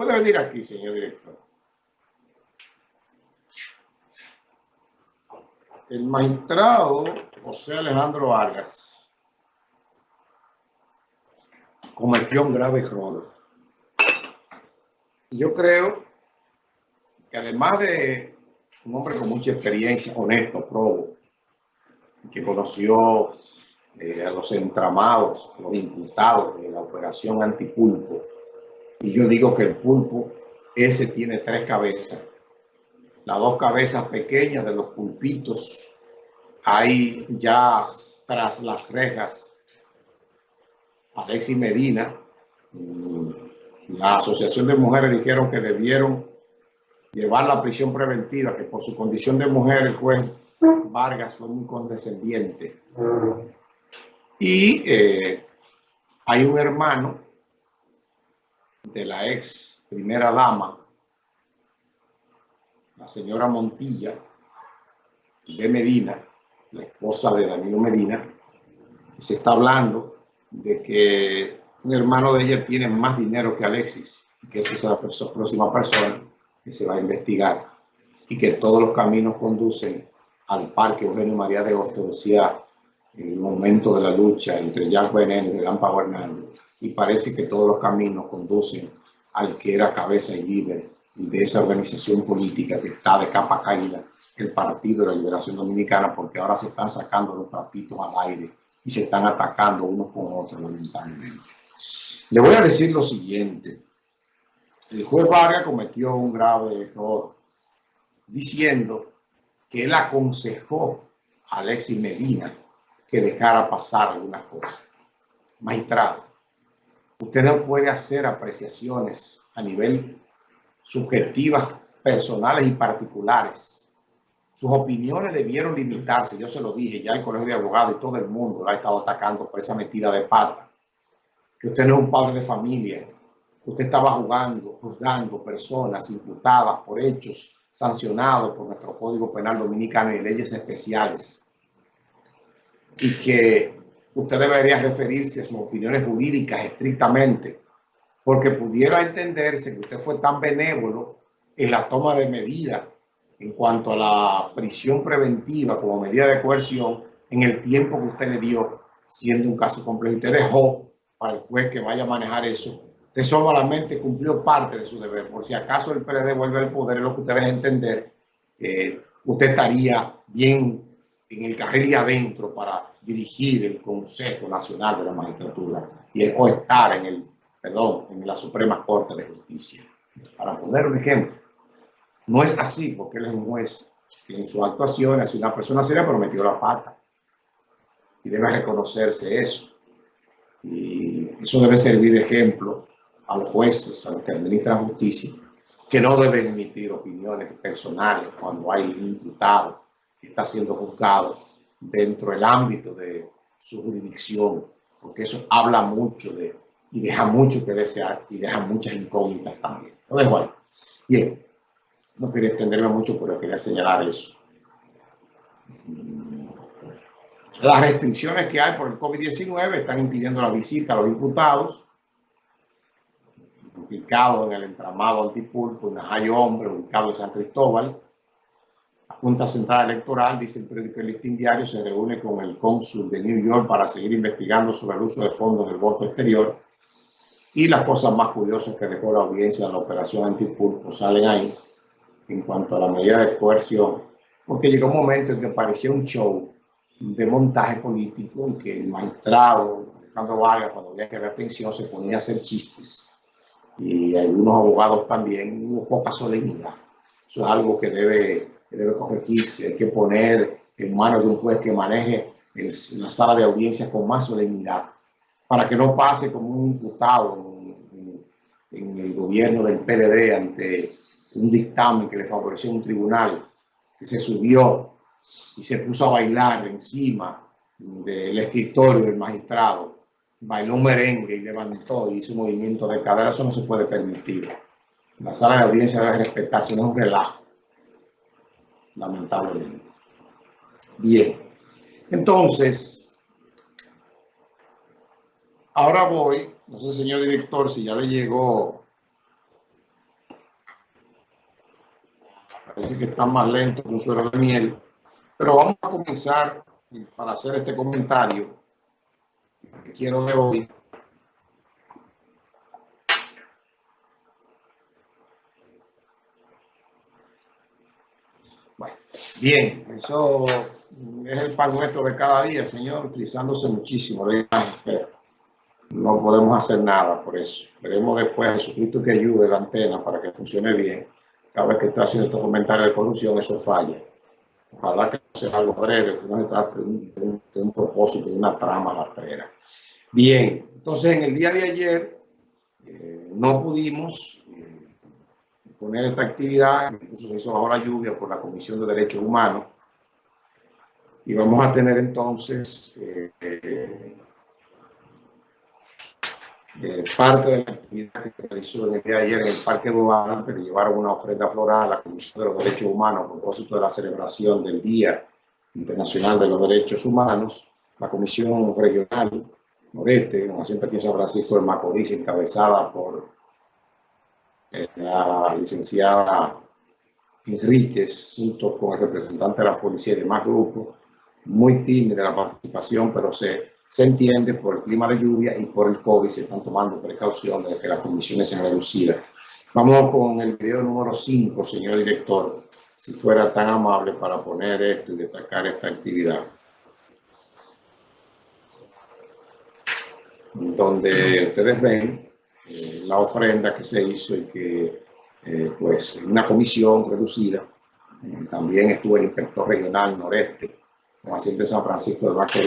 Puede venir aquí, señor director. El magistrado José Alejandro Vargas cometió un grave error. Yo creo que además de un hombre con mucha experiencia, honesto, probo, que conoció eh, a los entramados, los imputados de la operación antipulpo, y yo digo que el pulpo, ese tiene tres cabezas. Las dos cabezas pequeñas de los pulpitos, ahí ya tras las rejas, Alexis Medina, mm, la Asociación de Mujeres dijeron que debieron llevar la prisión preventiva, que por su condición de mujer el juez Vargas fue muy condescendiente. Y eh, hay un hermano de la ex primera dama, la señora Montilla de Medina, la esposa de Danilo Medina, se está hablando de que un hermano de ella tiene más dinero que Alexis, y que esa es la próxima persona que se va a investigar, y que todos los caminos conducen al parque Eugenio María de Hostos, decía en el momento de la lucha entre Jack Veneno y Lampa Hernández, y parece que todos los caminos conducen al que era cabeza y líder de esa organización política que está de capa caída, el Partido de la Liberación Dominicana, porque ahora se están sacando los trapitos al aire y se están atacando unos con otros, lamentablemente. Le voy a decir lo siguiente. El juez Vargas cometió un grave error diciendo que él aconsejó a Alexis Medina que dejara pasar algunas cosas. Magistrado, usted no puede hacer apreciaciones a nivel subjetivas, personales y particulares. Sus opiniones debieron limitarse, yo se lo dije, ya el Colegio de Abogados y todo el mundo lo ha estado atacando por esa metida de pata. Que usted no es un padre de familia, usted estaba jugando, juzgando personas imputadas por hechos sancionados por nuestro Código Penal Dominicano y leyes especiales. Y que usted debería referirse a sus opiniones jurídicas estrictamente, porque pudiera entenderse que usted fue tan benévolo en la toma de medidas en cuanto a la prisión preventiva como medida de coerción en el tiempo que usted le dio, siendo un caso complejo. Usted dejó para el juez que vaya a manejar eso. Usted solamente cumplió parte de su deber. Por si acaso el PLD vuelve al poder, es lo que usted deja entender, eh, usted estaría bien en el carril de adentro para dirigir el Consejo Nacional de la Magistratura y estar en el, perdón, en la Suprema Corte de Justicia. Para poner un ejemplo, no es así porque él es un juez que en su actuación es una persona seria, pero metió la pata. Y debe reconocerse eso. Y eso debe servir de ejemplo a los jueces, a los que administran justicia, que no deben emitir opiniones personales cuando hay un imputado que está siendo juzgado dentro del ámbito de su jurisdicción, porque eso habla mucho de, y deja mucho que desear y deja muchas incógnitas también. Lo dejo ahí. Bien, no quería extenderme mucho, pero quería señalar eso. Las restricciones que hay por el COVID-19 están impidiendo la visita a los imputados ubicados en el entramado antipulpo, en Najayo Hombre, ubicado en San Cristóbal, Junta Central Electoral, dice el periódico Listín Diario, se reúne con el cónsul de New York para seguir investigando sobre el uso de fondos del voto exterior. Y las cosas más curiosas que dejó la audiencia de la operación antipulpo salen ahí en cuanto a la medida de coerción, porque llegó un momento en que parecía un show de montaje político en que el magistrado Alejandro Vargas, cuando había que haber atención, se ponía a hacer chistes. Y algunos abogados también, hubo poca solemnidad. Eso es algo que debe debe corregirse, hay que poner en manos de un juez que maneje la sala de audiencia con más solemnidad, para que no pase como un imputado en, en, el gobierno del PLD ante un dictamen que le favoreció un tribunal, que se subió y se puso a bailar encima del escritorio del magistrado, bailó un merengue y levantó y hizo un movimiento de cadera, eso no se puede permitir. La sala de audiencia debe respetarse, no es un relajo lamentablemente. Bien, entonces, ahora voy, no sé señor director si ya le llegó, parece que está más lento que un suero de miel, pero vamos a comenzar para hacer este comentario que quiero de hoy. Bien, eso es el pan nuestro de cada día, Señor, utilizándose muchísimo. No podemos hacer nada por eso. Veremos después a Jesucristo que ayude la antena para que funcione bien. Cada vez que está haciendo estos comentarios de corrupción, eso falla. Ojalá que no sea algo breve, que no se trate de un, de un propósito, de una trama rastrera. Bien, entonces en el día de ayer eh, no pudimos poner esta actividad, incluso se hizo bajo la lluvia por la Comisión de Derechos Humanos, y vamos a tener entonces eh, eh, eh, parte de la actividad que se realizó el día de ayer en el Parque Duval, que llevaron una ofrenda floral a la Comisión de los Derechos Humanos a propósito de la celebración del Día Internacional de los Derechos Humanos, la Comisión Regional Noreste, como siempre aquí en San Francisco de Macorís, encabezada por la licenciada Enríquez, junto con el representante de la policía y demás grupos, muy tímida la participación, pero se, se entiende por el clima de lluvia y por el COVID, se están tomando precauciones de que las condiciones sean reducidas. Vamos con el video número 5, señor director, si fuera tan amable para poner esto y destacar esta actividad. Donde ustedes ven eh, la ofrenda que se hizo y que, eh, pues, una comisión reducida. Eh, también estuvo el inspector regional noreste, como siempre San Francisco de Macorís,